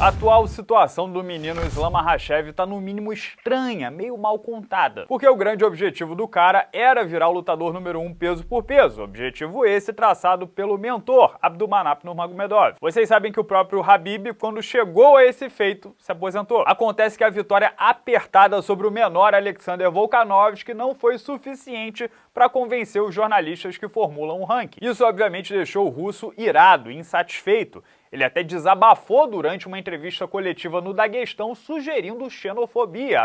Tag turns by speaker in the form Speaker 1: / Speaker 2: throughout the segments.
Speaker 1: A atual situação do menino Islam Makhachev está no mínimo estranha, meio mal contada. Porque o grande objetivo do cara era virar o lutador número 1 um peso por peso. Objetivo esse traçado pelo mentor, Abdulmanap Nurmagomedov. Vocês sabem que o próprio Habib, quando chegou a esse feito, se aposentou. Acontece que a vitória apertada sobre o menor Alexander Volkanovski não foi suficiente para convencer os jornalistas que formulam o ranking. Isso obviamente deixou o russo irado, insatisfeito, ele até desabafou durante uma entrevista coletiva no Daguestão, sugerindo xenofobia,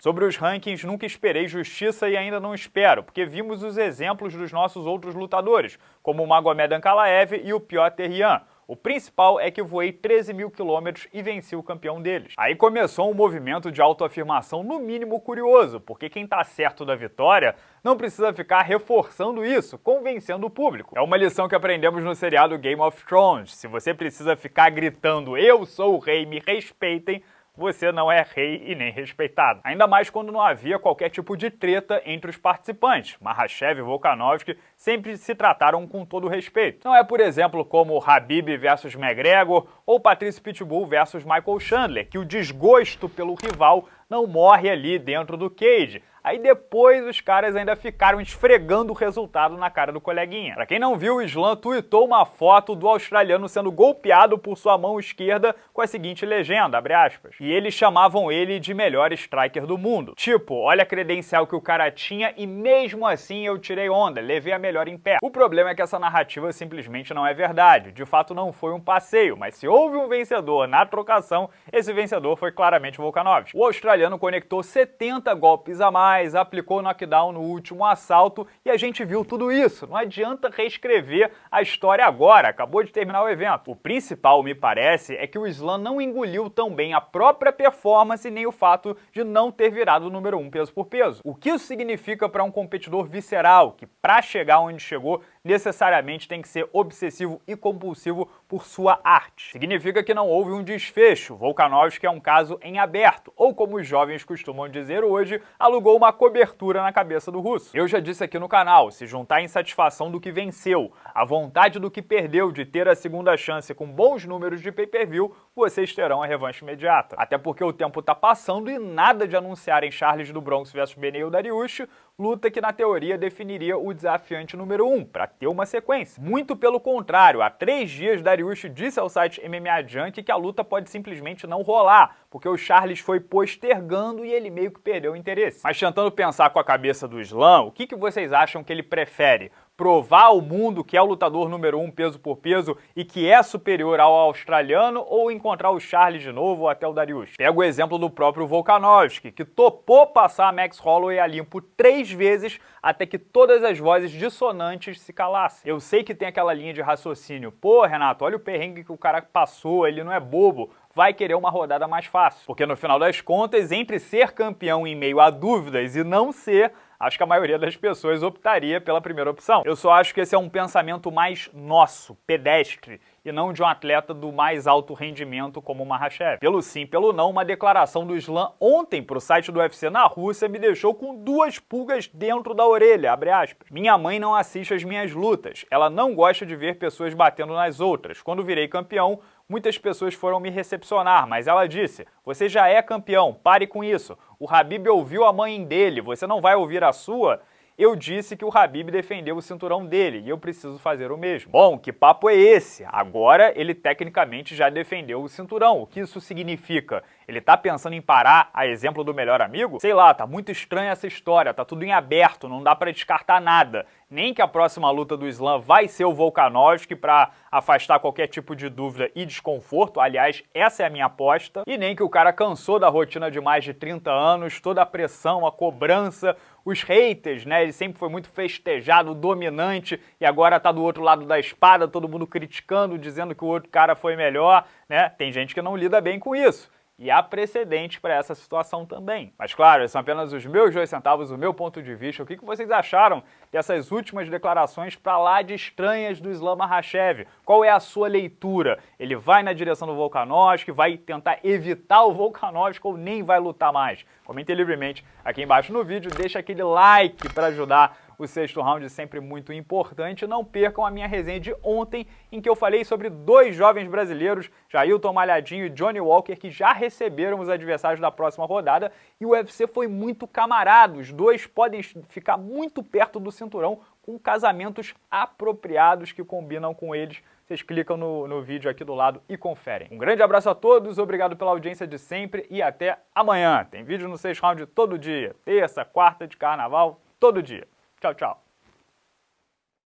Speaker 1: Sobre os rankings, nunca esperei justiça e ainda não espero, porque vimos os exemplos dos nossos outros lutadores, como o Magomed Ankalaev e o Piotr Yan. O principal é que voei 13 mil quilômetros e venci o campeão deles. Aí começou um movimento de autoafirmação no mínimo curioso, porque quem tá certo da vitória não precisa ficar reforçando isso, convencendo o público. É uma lição que aprendemos no seriado Game of Thrones. Se você precisa ficar gritando eu sou o rei, me respeitem, você não é rei e nem respeitado. Ainda mais quando não havia qualquer tipo de treta entre os participantes. Mahashev e Volkanovski sempre se trataram com todo respeito. Não é, por exemplo, como Habib versus McGregor ou Patrice Pitbull versus Michael Chandler, que o desgosto pelo rival não morre ali dentro do cage. Aí depois os caras ainda ficaram esfregando o resultado na cara do coleguinha. Pra quem não viu, o Islam tweetou uma foto do australiano sendo golpeado por sua mão esquerda com a seguinte legenda, abre aspas. E eles chamavam ele de melhor striker do mundo. Tipo, olha a credencial que o cara tinha e mesmo assim eu tirei onda, levei a melhor em pé. O problema é que essa narrativa simplesmente não é verdade. De fato não foi um passeio, mas se houve um vencedor na trocação, esse vencedor foi claramente Volkanovski. O australiano conectou 70 golpes a mais mais, aplicou knockdown no último assalto e a gente viu tudo isso. Não adianta reescrever a história agora, acabou de terminar o evento. O principal, me parece, é que o Islam não engoliu tão bem a própria performance nem o fato de não ter virado o número 1 um peso por peso. O que isso significa para um competidor visceral, que para chegar onde chegou necessariamente tem que ser obsessivo e compulsivo por sua arte. Significa que não houve um desfecho. Volkanovski é um caso em aberto, ou como os jovens costumam dizer hoje, alugou uma cobertura na cabeça do russo. Eu já disse aqui no canal, se juntar a insatisfação do que venceu, a vontade do que perdeu de ter a segunda chance com bons números de pay-per-view, vocês terão a revanche imediata. Até porque o tempo tá passando e nada de anunciarem Charles do Bronx versus Beneil Dariush, luta que na teoria definiria o desafiante número 1, um, para ter uma sequência. Muito pelo contrário, há três dias Dariush disse ao site MMA Junk que a luta pode simplesmente não rolar, porque o Charles foi postergando e ele meio que perdeu o interesse. Mas tentando pensar com a cabeça do Slam, o que, que vocês acham que ele prefere? Provar ao mundo que é o lutador número um peso por peso e que é superior ao australiano ou encontrar o Charles de novo ou até o Darius. Pega o exemplo do próprio Volkanovski, que topou passar a Max Holloway a limpo três vezes até que todas as vozes dissonantes se calassem. Eu sei que tem aquela linha de raciocínio, pô Renato, olha o perrengue que o cara passou, ele não é bobo, vai querer uma rodada mais fácil. Porque no final das contas, entre ser campeão em meio a dúvidas e não ser, acho que a maioria das pessoas optaria pela primeira opção. Eu só acho que esse é um pensamento mais nosso, pedestre, e não de um atleta do mais alto rendimento como o Mahashev. Pelo sim, pelo não, uma declaração do Slam ontem para o site do UFC na Rússia me deixou com duas pulgas dentro da orelha, Minha mãe não assiste as minhas lutas, ela não gosta de ver pessoas batendo nas outras. Quando virei campeão, muitas pessoas foram me recepcionar, mas ela disse, você já é campeão, pare com isso. O Habib ouviu a mãe dele, você não vai ouvir a sua? Eu disse que o Habib defendeu o cinturão dele e eu preciso fazer o mesmo. Bom, que papo é esse? Agora ele tecnicamente já defendeu o cinturão. O que isso significa? Ele tá pensando em parar a exemplo do melhor amigo? Sei lá, tá muito estranha essa história, tá tudo em aberto, não dá para descartar nada. Nem que a próxima luta do Slam vai ser o Volkanovski para afastar qualquer tipo de dúvida e desconforto, aliás, essa é a minha aposta, e nem que o cara cansou da rotina de mais de 30 anos, toda a pressão, a cobrança, os haters, né? Ele sempre foi muito festejado, dominante, e agora tá do outro lado da espada, todo mundo criticando, dizendo que o outro cara foi melhor, né? Tem gente que não lida bem com isso. E há precedente para essa situação também. Mas claro, são apenas os meus dois centavos, o meu ponto de vista. O que vocês acharam dessas últimas declarações para lá de estranhas do Islam Makhachev? Qual é a sua leitura? Ele vai na direção do Volkanovski, vai tentar evitar o Volkanovski ou nem vai lutar mais? Comente livremente aqui embaixo no vídeo, deixa aquele like para ajudar o sexto round sempre muito importante. Não percam a minha resenha de ontem, em que eu falei sobre dois jovens brasileiros, Jailton Malhadinho e Johnny Walker, que já receberam os adversários da próxima rodada. E o UFC foi muito camarada. Os dois podem ficar muito perto do cinturão com casamentos apropriados que combinam com eles. Vocês clicam no, no vídeo aqui do lado e conferem. Um grande abraço a todos, obrigado pela audiência de sempre e até amanhã. Tem vídeo no 6 Round todo dia, terça, quarta de carnaval, todo dia. 照照